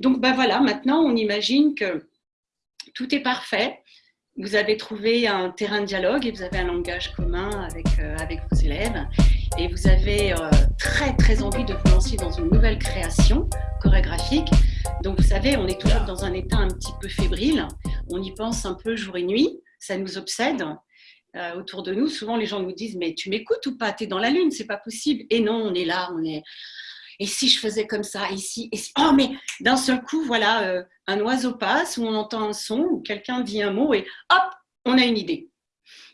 Donc ben voilà, maintenant on imagine que tout est parfait. Vous avez trouvé un terrain de dialogue et vous avez un langage commun avec, euh, avec vos élèves. Et vous avez euh, très très envie de vous lancer dans une nouvelle création chorégraphique. Donc vous savez, on est toujours dans un état un petit peu fébrile. On y pense un peu jour et nuit. Ça nous obsède. Euh, autour de nous, souvent les gens nous disent mais tu m'écoutes ou pas? Tu es dans la lune, c'est pas possible. Et non, on est là, on est et si je faisais comme ça, ici, oh mais d'un seul coup, voilà, euh, un oiseau passe, ou on entend un son, ou quelqu'un dit un mot, et hop, on a une idée.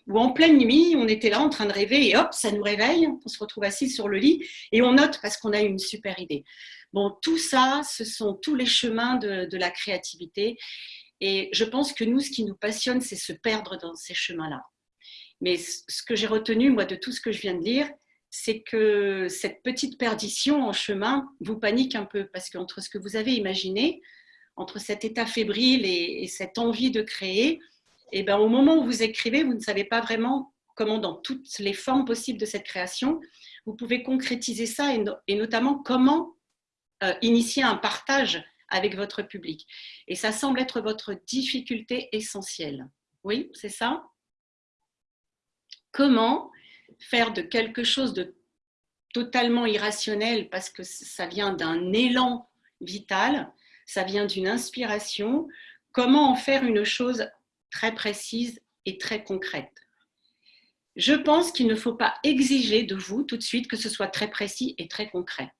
Ou en pleine nuit, on était là en train de rêver, et hop, ça nous réveille, on se retrouve assis sur le lit, et on note parce qu'on a une super idée. Bon, tout ça, ce sont tous les chemins de, de la créativité, et je pense que nous, ce qui nous passionne, c'est se perdre dans ces chemins-là. Mais ce que j'ai retenu, moi, de tout ce que je viens de lire, c'est que cette petite perdition en chemin vous panique un peu, parce qu'entre ce que vous avez imaginé, entre cet état fébrile et, cette envie de créer, et eh ben, au moment où vous écrivez, vous ne savez pas vraiment comment, dans toutes les formes possibles de cette création, vous pouvez concrétiser ça et, notamment comment euh, initier un partage avec votre public. Et ça semble être votre difficulté essentielle. Oui, c'est ça? Comment faire de quelque chose de totalement irrationnel parce que ça vient d'un élan vital, ça vient d'une inspiration, comment en faire une chose très précise et très concrète? Je pense qu'il ne faut pas exiger de vous tout de suite que ce soit très précis et très concret.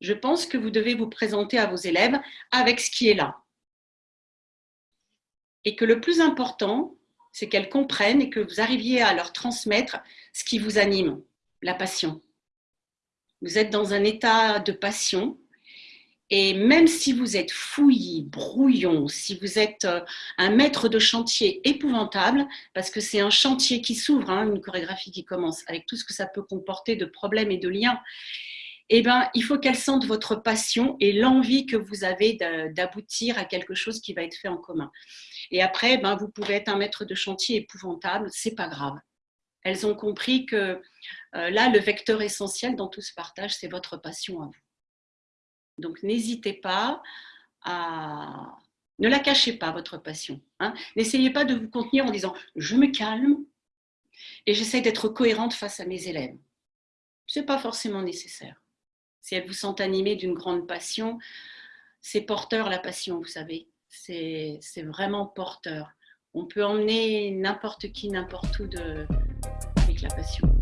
Je pense que vous devez vous présenter à vos élèves avec ce qui est là. Et que le plus important, c'est qu'elles comprennent et que vous arriviez à leur transmettre ce qui vous anime, la passion. Vous êtes dans un état de passion et même si vous êtes fouillis, brouillon, si vous êtes euh, un maître de chantier épouvantable, parce que c'est un chantier qui s'ouvre, hein, une chorégraphie qui commence, avec tout ce que ça peut comporter de problèmes et de liens, eh ben, il faut qu'elle sente votre passion et l'envie que vous avez d'aboutir à quelque chose qui va être fait en commun. Et après, ben, vous pouvez être un maître de chantier épouvantable, c'est pas grave. Elles ont compris que euh, là, le vecteur essentiel dans tout ce partage, c'est votre passion à vous. Donc, n'hésitez pas à... Ne la cachez pas, votre passion. Hein. N'essayez pas de vous contenir en disant « je me calme et j'essaie d'être cohérente face à mes élèves ». Ce n'est pas forcément nécessaire. Si elles vous sont animées d'une grande passion, c'est porteur la passion, vous savez c'est vraiment porteur. On peut emmener n'importe qui, n'importe où de, avec la passion.